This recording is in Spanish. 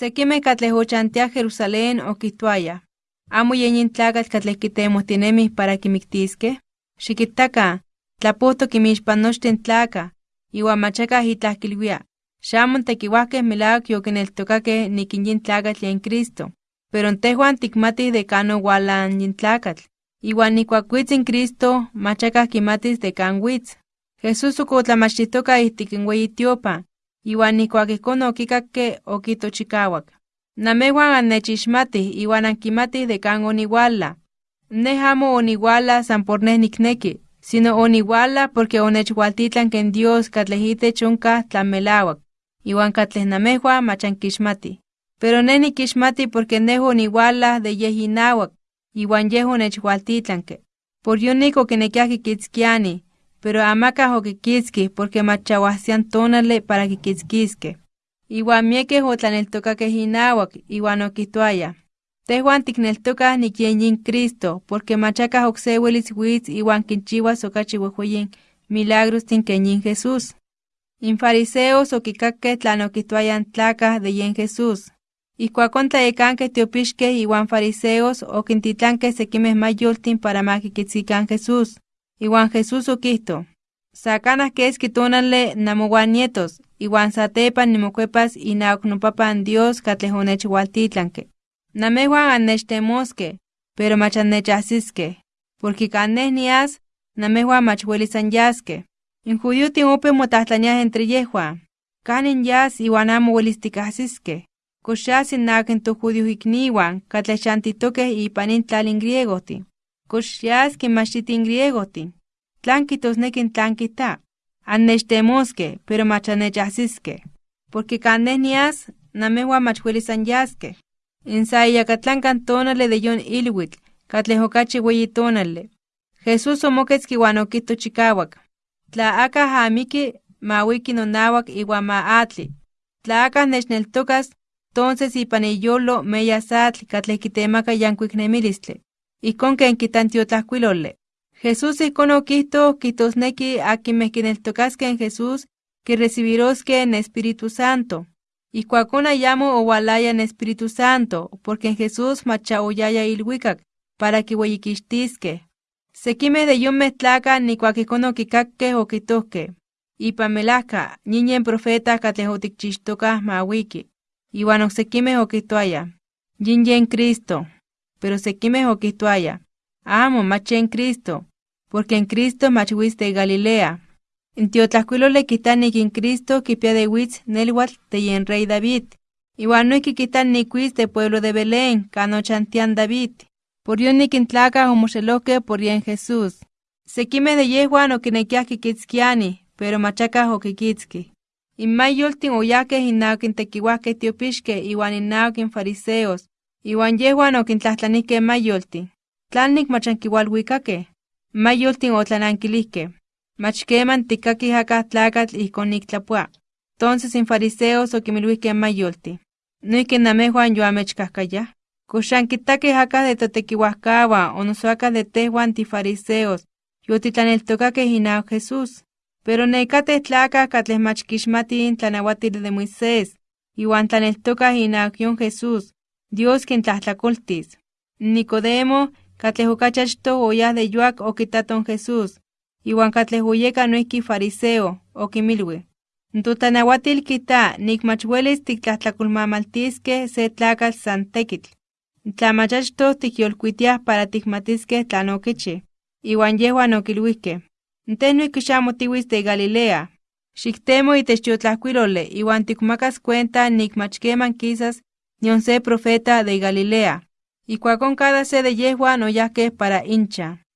Sekime katleh ochantia Jerusalén okihtuaya. Amo yeñin tlakatl katleh kitemohtinemih para kimiktiskeh. Xikittaka, tlapohto kimixpan nochtin tlaka, iwan machakah itlah kilwia. Xamon tekiwahkeh melawak yokineltokakeh nikin yin tlakatl yen Cristo. Pero tehuan tikmatih de kan owalan yin tlakatl. Iwan nikuak witz in Cristo, machakah kimatis de witz. Jesús weyi tiopan, iwan nikuak ihkon okikakke okito chikawak. Namehuan annechixmatih iwan ankimatih de kan oniwala. Neh amo oniwala san por neh nikneki, sino oniwala porque onechwaltitlanke en Dios katleh itech onkah tlamelawak, iwan katleh namehuan machankixmatih. Pero neh nikixmati porque neh oniwala de yeh inawak, iwan yeh onechwaltitlanke. Por yonik okinekiah kikitzkiani, pero amakah okikitzkih porque machawahsian tonale para kikitzkiskeh. Iwan miekeh otlaneltokakeh inawak, iwan okihtoayah, Tehuan tikneltokah nikyen yin Cristo, porque machakah okse welis witz iwan kinchiwas okachi wehweyin milagros tinken yin Jesús. In fariseos okikakkeh tlan okihtoayan tlakah de yen Jesús. Ijkuakon tlayekankeh tiopixkeh iwan fariseos okintitlankeh sekimeh mayoltin para makikitzkikan Jesús. Iwan Jesús okihto, Sakanah keski tonale namowan nietos, iwan satepan nimokuepas inawak nopapan Dios katleh onechwaltitlanke. Namehuan annechtemoskeh, pero mach annechahsiskeh, porque kan neh nias, namehuan mach welis anyaskeh. In judiotin opeu motlahtlaniah entre yehuan, kanin yas iwan amo welis tikahsiskeh. Kox yas innawak in tojudios ikniwan katleh chantitokeh ipan in tlal in griegohtin. Kox yas kinmachtiti in griegohtin. Tlan kitosneki tlan kita. Annechtemoskeh, pero mach annechahsiskeh. Porque kan neh nias, namehuan mach welis anyaskeh. In sa iyakatlankan tonale de yon ilwitl, katleh okachi weyi tonale. Jesús omoketzki iwan okihto chikawak. Tla akah amiki, ma wiki nonawak iwan ma atli. Tla akah nechneltokas, tonces ipan iyolo meyas atl yankuik nemilistli. Ijkon ken kitantiotlakuilole. Jesús ijkon okihto kihtosneki akinmeh kineltokaskeh en Jesús kirecibiroskeh en Espíritu Santo. Ijkuakon ayamo owalaya en Espíritu Santo, porque en Jesús macha oyaya ilwikak para kiueyikixtiskeh. Sekimeh de yonmeh tlakah nikuak ijkon okikakkeh okihtohkeh. Ipan melajka, ñiñen profeta katleh otikchixtokah ma wiki. Iwan oksekimeh okihtoayah, yin yen Cristo. Pero sekimeh okihtoayah, amo mach yen Cristo, porque en Cristo mach witz de Galilea. In tiotlajkuilole kijta nik in Cristo kipia de witz nelwatl de yen rey David. Iwan noihki kijta nik witz de pueblo de Belén, kan ochantian David. Por yon nik in tlakah omoxelohkeh por yen Jesús. Sekimeh de yehuan okinekiah kikitzkiani, pero machakah okikitzkih. In mayoltin oyahkeh innawak in tekiwahkeh tiopixkeh iwan innawak in fariseos, iwan yehuan okintlajtlanihkeh mayoltin. Tlanik mach ankiualwikakeh? Mayoltin otlanankilijkeh. Mach keman tikkakih akah tlakatl ijkon niktlapua. Entonces in fariseos okimilwihkeh mayoltin. Noihki namehuan yoamechkahkayah. Kox ankitakeh akah de totekiuajkawan o noso akah de tehuan tifariseos yotitlaneltokakeh inawak Jesús. Pero nekateh tlakah katleh mach kixmatih in tlanauatil de Moisés, iwan tlaneltokah inawak yon Jesús, Dios kintlajtlakoltis. Nicodemo, katleh okachi achtoh oyah de yuak okitaton Jesús, iwan katleh oyeka noihki fariseo, okimilwi. Totlanauatil kita nik mach welis tiktlajtlakolmamaltiskeh se tlakatl san tekitl. Tla mach achtoh tikyolkuitiah para tikmatiskeh tlan okichi. Iwan yehuan noihki xamo tiwitz de Galilea. Xiktemo itech tiotlajkuilole iwan tikmakas cuenta nik mach keman kisas nion se profeta de Galilea. Ijkuakon cada se de yehuan oyahkeh para incha.